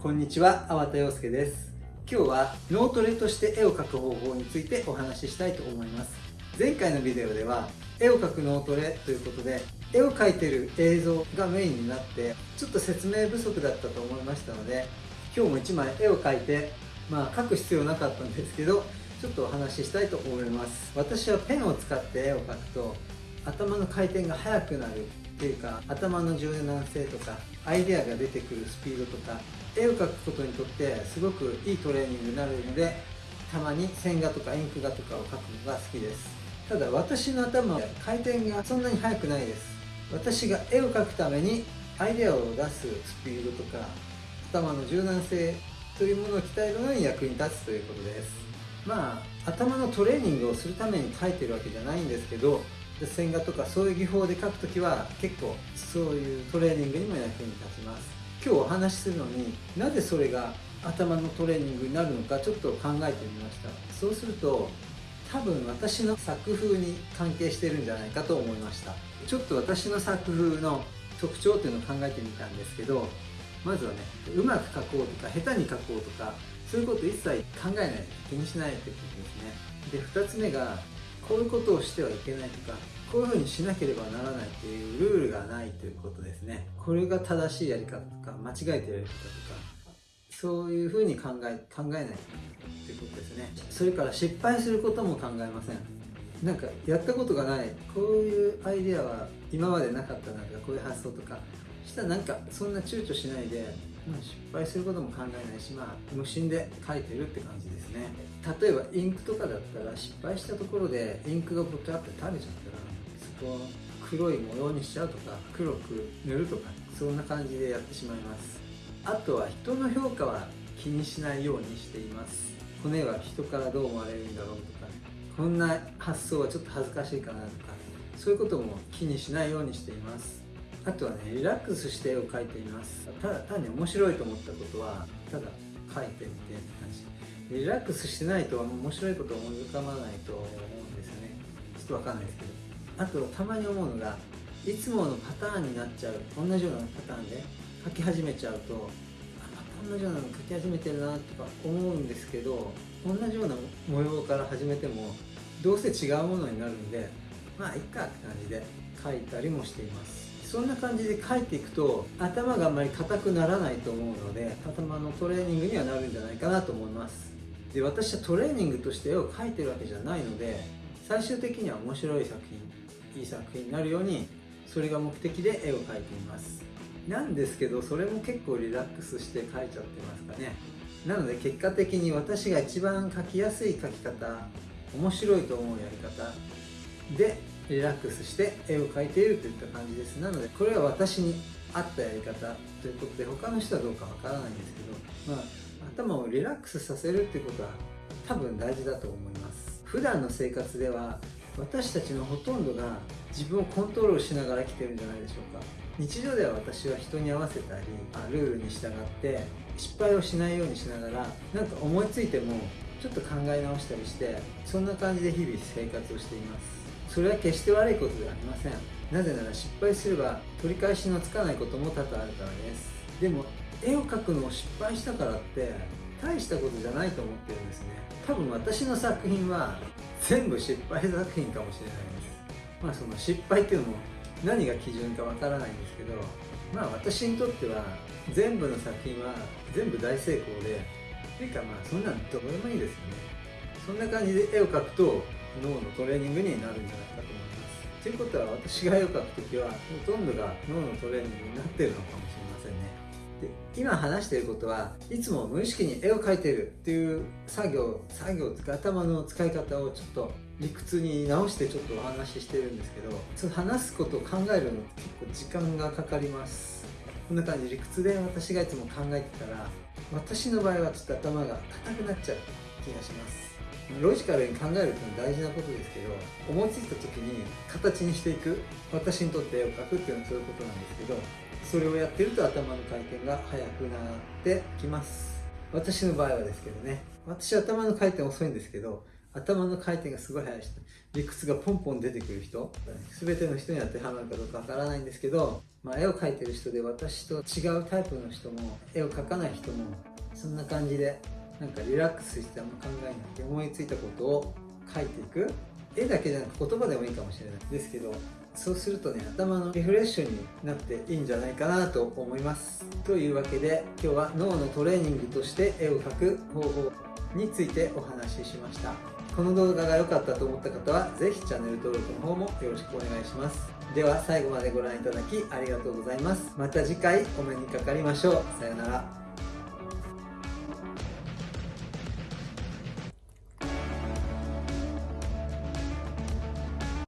こんにちは、粟田洋介です。今日は脳トレとして絵を描く方法についてお話ししたいと思います。前回のビデオでは絵を描く脳トレということで絵を描いてる映像がメインになってちょっと説明不足だったと思いましたので今日も1枚絵を描いてまあ描く必要なかったんですけどちょっとお話ししたいと思います私はペンを使って絵を描くと頭の回転が速くなるていうか頭の柔軟性とかアイデアが出てくるスピードとか絵を描くことにとってすごくいいトレーニングになるのでたまに線画とかインク画とかを描くのが好きです。ただ私の頭は回転がそんなに速くないです。私が絵を描くためにアイデアを出すスピードとか頭の柔軟性というものを鍛えるのに役に立つということです。まあ頭のトレーニングをするために描いてるわけじゃないんですけど線画とかそういう技法で描くときは結構そういうトレーニングにも役に立ちます。今日お話しするのになぜそれが頭のトレーニングになるのかちょっと考えてみました。そうすると多分私の作風に関係してるんじゃないかと思いました。ちょっと私の作風の特徴っていうのを考えてみたんですけどまずはねうまく描こうとか下手に描こうとかそういうこと一切考えない気にしないってことですね。で2つ目がこういうことをしてはいけないとかこういうふうにしなければならないっていうルールがないということですね。これが正しいやり方とか間違えてるやり方とかそういうふうに考え考えないということですね。それから失敗することも考えません。なんかやったことがないこういうアイデアは今までなかったなんかこういう発想とかしたらなんかそんな躊躇しないで、まあ、失敗することも考えないしまあ無心で書いてるって感じですね。例えばインクとかだったら失敗したところでインクがボタって垂れちゃったらそこう黒い模様にしちゃうとか黒く塗るとかそんな感じでやってしまいます。あとは人の評価は気にしないようにしています。骨は人からどう思われるんだろうとかこんな発想はちょっと恥ずかしいかなとかそういうことも気にしないようにしています。あとはねリラックスして絵を描いています。ただ単に面白いと思ったことはただ描いてみてって感じ。リラックスしてないと面白いことを思い浮かばないと思うんですよね。ちょっとわかんないですけど。あとたまに思うのがいつものパターンになっちゃう同じようなパターンで書き始めちゃうとあまた同じようなの書き始めてるなとか思うんですけど同じような模様から始めてもどうせ違うものになるんでまあいっかって感じで書いたりもしています。そんな感じで書いていくと頭があんまり硬くならないと思うので頭のトレーニングにはなるんじゃないかなと思います。で私はトレーニングとして絵を描いてるわけじゃないので最終的には面白い作品いい作品になるようにそれが目的で絵を描いています。なんですけどそれも結構リラックスして描いちゃってますかね。なので結果的に私が一番描きやすい描き方面白いと思うやり方でリラックスして絵を描いているといった感じです。なのでこれは私に合ったやり方ということで他の人はどうかわからないんですけど、まあ、頭をリラックスさせるっていうことは多分大事だと思います。普段の生活では私たちのほとんどが自分をコントロールしながら生きてるんじゃないでしょうか。日常では私は人に合わせたりルールに従って失敗をしないようにしながらなんか思いついてもちょっと考え直したりしてそんな感じで日々生活をしています。それは決して悪いことではありません。なぜなら失敗すれば取り返しのつかないことも多々あるからです。でも絵を描くのを失敗したからって大したことじゃないと思ってるんですね。多分私の作品は全部失敗作品かもしれないです。まあその失敗っていうのも何が基準かわからないんですけどまあ私にとっては全部の作品は全部大成功でっていうかまあそんなんどうでもいいですよね。そんな感じで絵を描くと脳のトレーニングになるんじゃないかと思います。ということは私が絵を描く時はほとんどが脳のトレーニングになってるのかもしれませんね。で今話していることはいつも無意識に絵を描いているっていう作業作業とか頭の使い方をちょっと理屈に直してちょっとお話ししてるんですけどその話すことを考えるの結構時間がかかります。こんな感じ理屈で私がいつも考えてたら私の場合はちょっと頭が硬くなっちゃう気がします。ロジカルに考えるっていうのは大事なことですけど思いついた時に形にしていく私にとって絵を描くっていうのはそういうことなんですけどそれをやってると頭の回転が速くなってきます。私の場合はですけどね私頭の回転遅いんですけど頭の回転がすごい速い人理屈がポンポン出てくる人全ての人に当てはまるかどうかわからないんですけど、まあ、絵を描いてる人で私と違うタイプの人も絵を描かない人もそんな感じでなんかリラックスしてあんま考えなくて思いついたことを描いていく。絵だけじゃなく言葉でもいいかもしれないですけどそうするとね頭のリフレッシュになっていいんじゃないかなと思います。というわけで今日は脳のトレーニングとして絵を描く方法についてお話ししました。この動画が良かったと思った方は是非チャンネル登録の方もよろしくお願いします。では最後までご覧いただきありがとうございます。また次回お目にかかりましょう。さようなら。